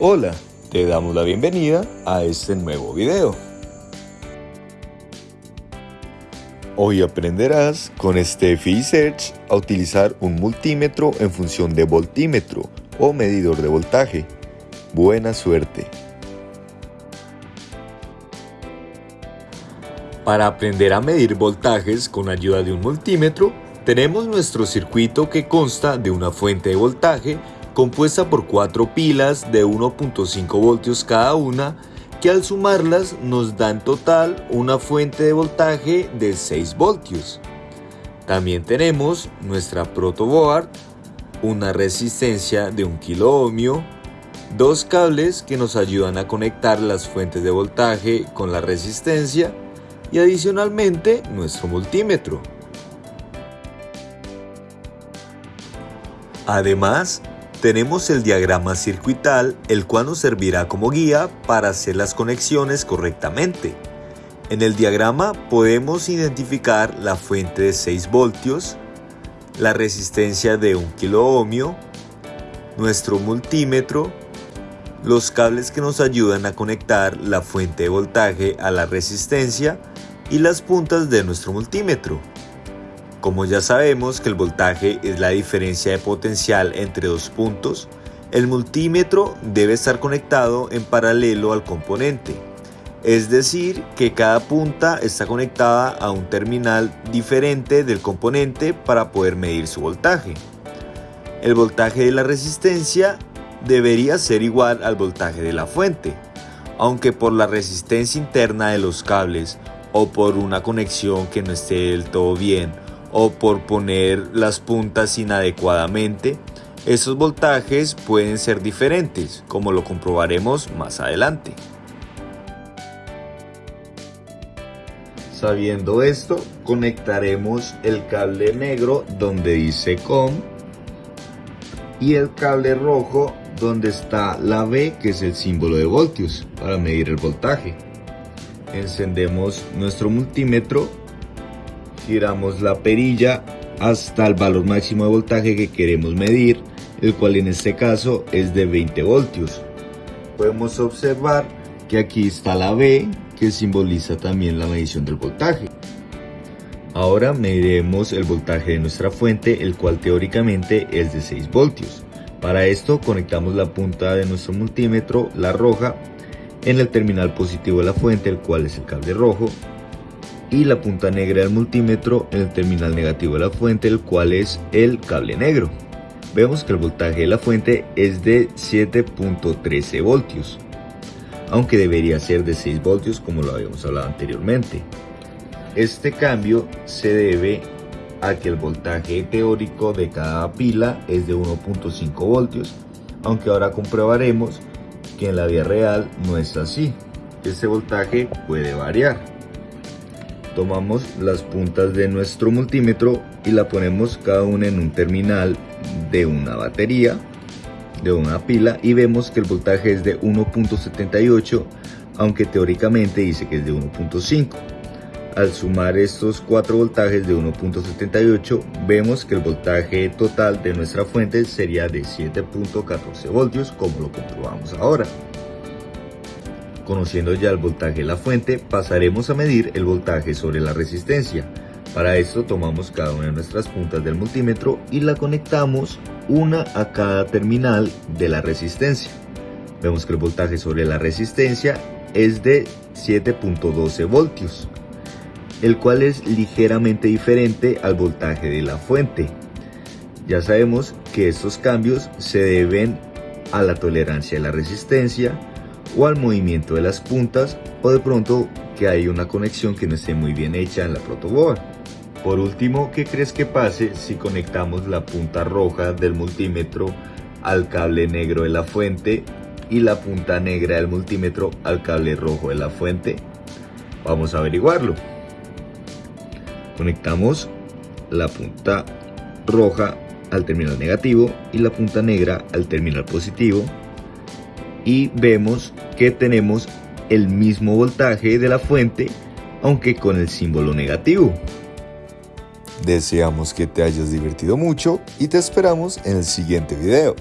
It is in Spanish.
Hola, te damos la bienvenida a este nuevo video. Hoy aprenderás con Steffi Search a utilizar un multímetro en función de voltímetro o medidor de voltaje. Buena suerte. Para aprender a medir voltajes con ayuda de un multímetro, tenemos nuestro circuito que consta de una fuente de voltaje compuesta por cuatro pilas de 1.5 voltios cada una que al sumarlas nos da en total una fuente de voltaje de 6 voltios. También tenemos nuestra protoboard, una resistencia de 1 kilo ohmio, dos cables que nos ayudan a conectar las fuentes de voltaje con la resistencia y adicionalmente nuestro multímetro. Además, tenemos el diagrama circuital, el cual nos servirá como guía para hacer las conexiones correctamente. En el diagrama podemos identificar la fuente de 6 voltios, la resistencia de 1 kilo ohmio, nuestro multímetro, los cables que nos ayudan a conectar la fuente de voltaje a la resistencia y las puntas de nuestro multímetro. Como ya sabemos que el voltaje es la diferencia de potencial entre dos puntos, el multímetro debe estar conectado en paralelo al componente, es decir, que cada punta está conectada a un terminal diferente del componente para poder medir su voltaje. El voltaje de la resistencia debería ser igual al voltaje de la fuente, aunque por la resistencia interna de los cables o por una conexión que no esté del todo bien o por poner las puntas inadecuadamente, esos voltajes pueden ser diferentes, como lo comprobaremos más adelante. Sabiendo esto, conectaremos el cable negro donde dice COM y el cable rojo donde está la B que es el símbolo de voltios para medir el voltaje. Encendemos nuestro multímetro giramos la perilla hasta el valor máximo de voltaje que queremos medir, el cual en este caso es de 20 voltios. Podemos observar que aquí está la B, que simboliza también la medición del voltaje. Ahora mediremos el voltaje de nuestra fuente, el cual teóricamente es de 6 voltios. Para esto conectamos la punta de nuestro multímetro, la roja, en el terminal positivo de la fuente, el cual es el cable rojo, y la punta negra del multímetro en el terminal negativo de la fuente, el cual es el cable negro. Vemos que el voltaje de la fuente es de 7.13 voltios, aunque debería ser de 6 voltios como lo habíamos hablado anteriormente. Este cambio se debe a que el voltaje teórico de cada pila es de 1.5 voltios, aunque ahora comprobaremos que en la vida real no es así. Este voltaje puede variar tomamos las puntas de nuestro multímetro y la ponemos cada una en un terminal de una batería, de una pila y vemos que el voltaje es de 1.78 aunque teóricamente dice que es de 1.5. Al sumar estos cuatro voltajes de 1.78 vemos que el voltaje total de nuestra fuente sería de 7.14 voltios como lo comprobamos ahora. Conociendo ya el voltaje de la fuente, pasaremos a medir el voltaje sobre la resistencia. Para esto tomamos cada una de nuestras puntas del multímetro y la conectamos una a cada terminal de la resistencia. Vemos que el voltaje sobre la resistencia es de 7.12 voltios, el cual es ligeramente diferente al voltaje de la fuente. Ya sabemos que estos cambios se deben a la tolerancia de la resistencia, o al movimiento de las puntas o de pronto que hay una conexión que no esté muy bien hecha en la protoboard. Por último, ¿qué crees que pase si conectamos la punta roja del multímetro al cable negro de la fuente y la punta negra del multímetro al cable rojo de la fuente? Vamos a averiguarlo. Conectamos la punta roja al terminal negativo y la punta negra al terminal positivo y vemos que tenemos el mismo voltaje de la fuente aunque con el símbolo negativo. Deseamos que te hayas divertido mucho y te esperamos en el siguiente video.